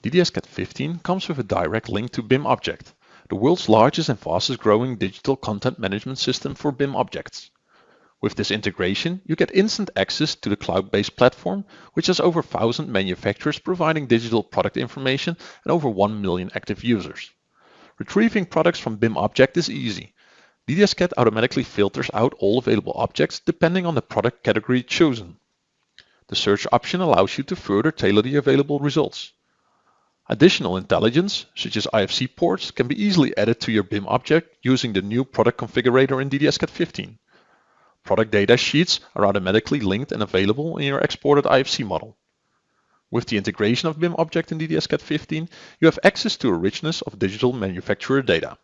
DDS-CAD 15 comes with a direct link to BIMobject, the world's largest and fastest growing digital content management system for BIM objects. With this integration, you get instant access to the cloud-based platform, which has over 1,000 manufacturers providing digital product information and over 1 million active users. Retrieving products from BIMobject is easy. DDS-CAD automatically filters out all available objects depending on the product category chosen. The search option allows you to further tailor the available results. Additional intelligence, such as IFC ports, can be easily added to your BIM object using the new product configurator in DDS-CAD 15. Product data sheets are automatically linked and available in your exported IFC model. With the integration of BIM object in DDS-CAD 15, you have access to a richness of digital manufacturer data.